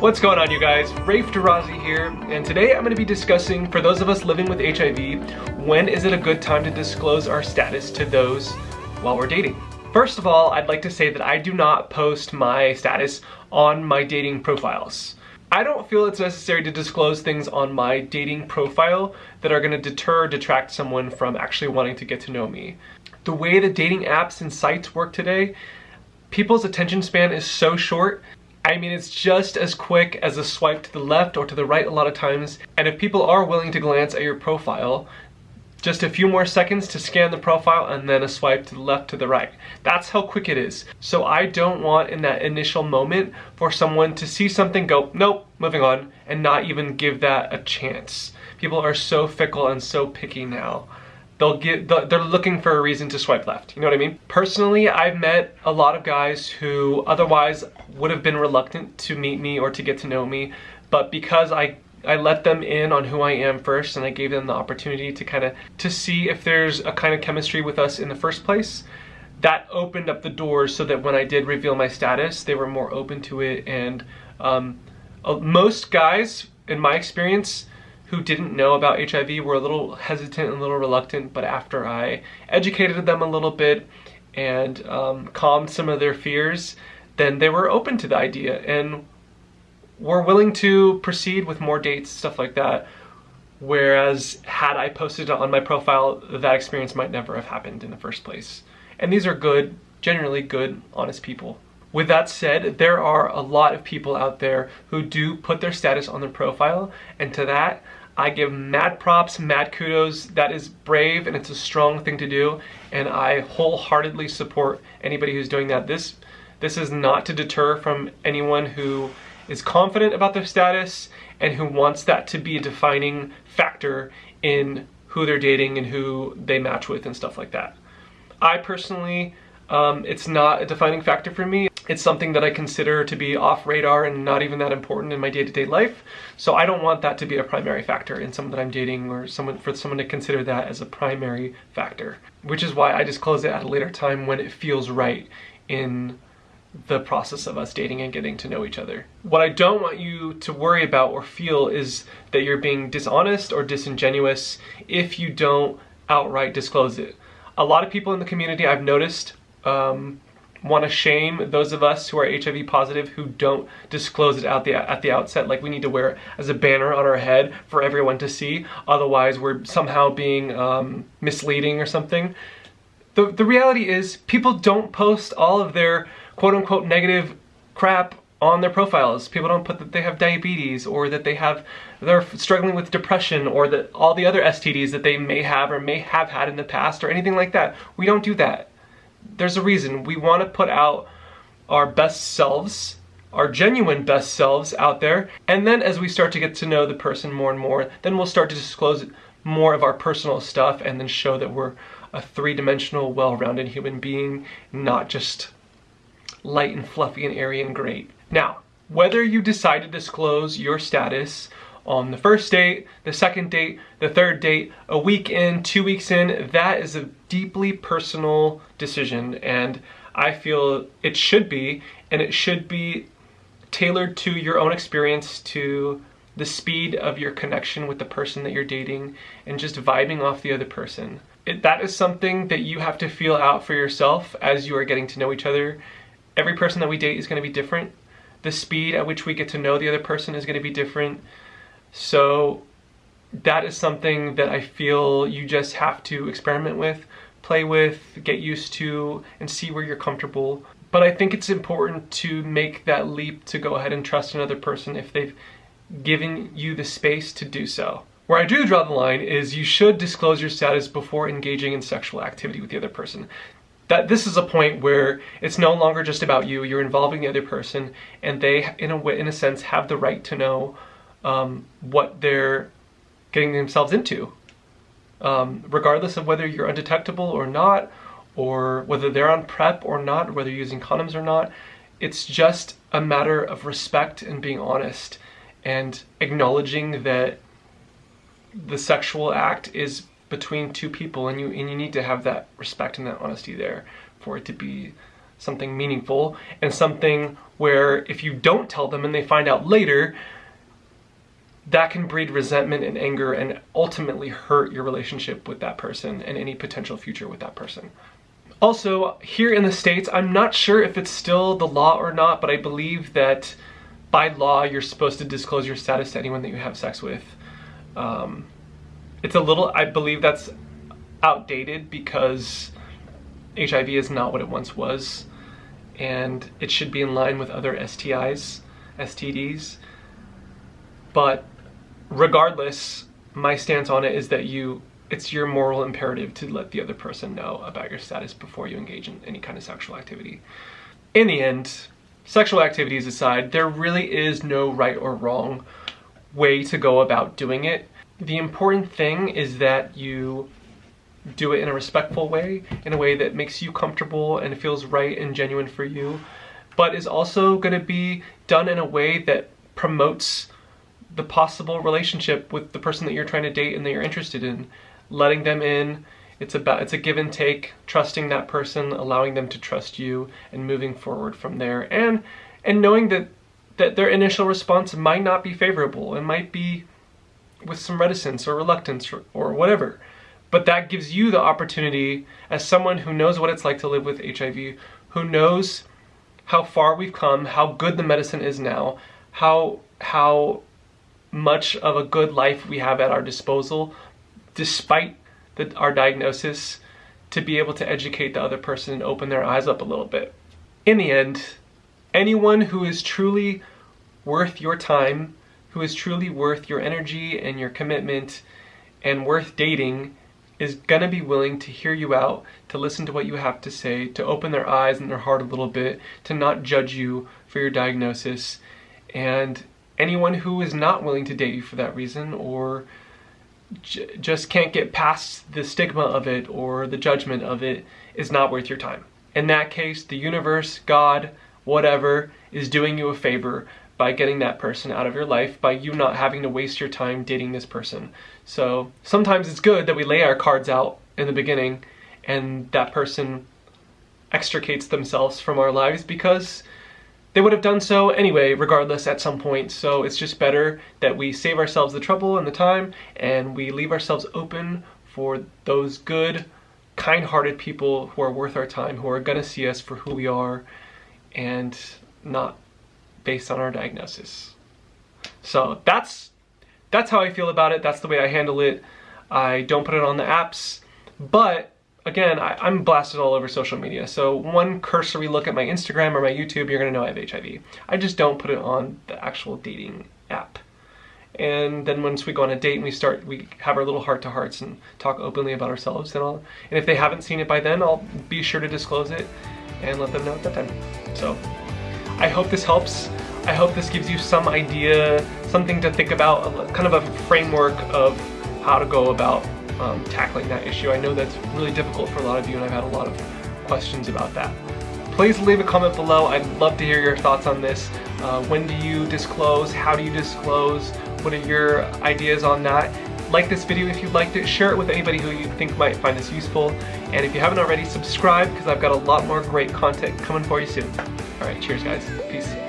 What's going on you guys? Rafe Darazi here, and today I'm going to be discussing, for those of us living with HIV, when is it a good time to disclose our status to those while we're dating? First of all, I'd like to say that I do not post my status on my dating profiles. I don't feel it's necessary to disclose things on my dating profile that are going to deter or detract someone from actually wanting to get to know me. The way the dating apps and sites work today, people's attention span is so short I mean, it's just as quick as a swipe to the left or to the right a lot of times. And if people are willing to glance at your profile, just a few more seconds to scan the profile and then a swipe to the left to the right. That's how quick it is. So I don't want in that initial moment for someone to see something go, nope, moving on, and not even give that a chance. People are so fickle and so picky now they'll get they're looking for a reason to swipe left you know what i mean? Personally i've met a lot of guys who otherwise would have been reluctant to meet me or to get to know me but because i I let them in on who I am first and I gave them the opportunity to kind of to see if there's a kind of chemistry with us in the first place that opened up the doors so that when I did reveal my status they were more open to it and um, uh, most guys in my experience who didn't know about HIV were a little hesitant and a little reluctant, but after I educated them a little bit and um, calmed some of their fears, then they were open to the idea and were willing to proceed with more dates, stuff like that. Whereas had I posted it on my profile, that experience might never have happened in the first place. And these are good, generally good, honest people. With that said, there are a lot of people out there who do put their status on their profile, and to that, I give mad props, mad kudos. That is brave and it's a strong thing to do. And I wholeheartedly support anybody who's doing that. This, this is not to deter from anyone who is confident about their status and who wants that to be a defining factor in who they're dating and who they match with and stuff like that. I personally, um, it's not a defining factor for me. It's something that I consider to be off radar and not even that important in my day-to-day -day life. So I don't want that to be a primary factor in someone that I'm dating or someone for someone to consider that as a primary factor. Which is why I disclose it at a later time when it feels right in the process of us dating and getting to know each other. What I don't want you to worry about or feel is that you're being dishonest or disingenuous if you don't outright disclose it. A lot of people in the community I've noticed um, want to shame those of us who are HIV positive who don't disclose it at the at the outset. Like we need to wear it as a banner on our head for everyone to see. Otherwise, we're somehow being um, misleading or something. The the reality is, people don't post all of their quote unquote negative crap on their profiles. People don't put that they have diabetes or that they have they're struggling with depression or that all the other STDs that they may have or may have had in the past or anything like that. We don't do that there's a reason. We want to put out our best selves, our genuine best selves out there. And then as we start to get to know the person more and more, then we'll start to disclose more of our personal stuff and then show that we're a three-dimensional, well-rounded human being, not just light and fluffy and airy and great. Now, whether you decide to disclose your status on the first date, the second date, the third date, a week in, two weeks in, that is a deeply personal decision and I feel it should be, and it should be tailored to your own experience, to the speed of your connection with the person that you're dating, and just vibing off the other person. It, that is something that you have to feel out for yourself as you are getting to know each other. Every person that we date is going to be different. The speed at which we get to know the other person is going to be different. So that is something that I feel you just have to experiment with, play with, get used to, and see where you're comfortable. But I think it's important to make that leap to go ahead and trust another person if they've given you the space to do so. Where I do draw the line is you should disclose your status before engaging in sexual activity with the other person. That this is a point where it's no longer just about you, you're involving the other person and they, in a, in a sense, have the right to know um, what they're getting themselves into. Um, regardless of whether you're undetectable or not, or whether they're on PrEP or not, whether you're using condoms or not, it's just a matter of respect and being honest and acknowledging that the sexual act is between two people and you and you need to have that respect and that honesty there for it to be something meaningful, and something where if you don't tell them and they find out later, that can breed resentment and anger and ultimately hurt your relationship with that person and any potential future with that person. Also, here in the States, I'm not sure if it's still the law or not, but I believe that by law, you're supposed to disclose your status to anyone that you have sex with. Um, it's a little, I believe that's outdated because HIV is not what it once was, and it should be in line with other STIs, STDs. But regardless, my stance on it is that you it's your moral imperative to let the other person know about your status before you engage in any kind of sexual activity. In the end, sexual activities aside, there really is no right or wrong way to go about doing it. The important thing is that you do it in a respectful way, in a way that makes you comfortable and feels right and genuine for you, but is also going to be done in a way that promotes the possible relationship with the person that you're trying to date and that you're interested in. Letting them in, it's about it's a give and take, trusting that person, allowing them to trust you, and moving forward from there. And and knowing that that their initial response might not be favorable. It might be with some reticence or reluctance or, or whatever. But that gives you the opportunity as someone who knows what it's like to live with HIV, who knows how far we've come, how good the medicine is now, how how much of a good life we have at our disposal, despite the, our diagnosis, to be able to educate the other person and open their eyes up a little bit. In the end, anyone who is truly worth your time, who is truly worth your energy and your commitment, and worth dating, is gonna be willing to hear you out, to listen to what you have to say, to open their eyes and their heart a little bit, to not judge you for your diagnosis, and anyone who is not willing to date you for that reason or j- just can't get past the stigma of it or the judgment of it is not worth your time. In that case, the universe, God, whatever, is doing you a favor by getting that person out of your life, by you not having to waste your time dating this person. So sometimes it's good that we lay our cards out in the beginning and that person extricates themselves from our lives because they would have done so anyway, regardless, at some point. So it's just better that we save ourselves the trouble and the time and we leave ourselves open for those good, kind hearted people who are worth our time, who are going to see us for who we are and not based on our diagnosis. So that's that's how I feel about it. That's the way I handle it. I don't put it on the apps, but again, I, am blasted all over social media. So one cursory look at my Instagram or my YouTube, you're gonna know I have HIV. I just don't put it on the actual dating app. And then once we go on a date and we start, we have our little heart to hearts and talk openly about ourselves and all. And if they haven't seen it by then, I'll be sure to disclose it and let them know at that time. So I hope this helps. I hope this gives you some idea, something to think about, kind of a framework of how to go about um, tackling that issue. I know that's really difficult for a lot of you and I've had a lot of questions about that. Please leave a comment below. I'd love to hear your thoughts on this. Uh, when do you disclose? How do you disclose? What are your ideas on that? Like this video if you liked it, share it with anybody who you think might find this useful, and if you haven't already, subscribe because I've got a lot more great content coming for you soon. Alright, cheers guys. Peace.